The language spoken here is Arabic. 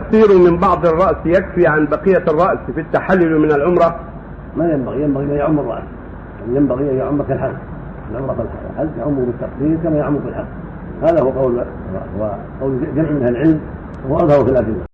تقصير من بعض الرأس يكفي عن بقية الرأس في التحلل من العمرة. ما ينبغي ينبغي ان يعم الراس ينبغي أن يعم كالحج العمره كالحج يعم بالتقصير كما يعم بالحج هذا هو قول وقول جمع من أهل العلم وهو اظهر في الأدلة.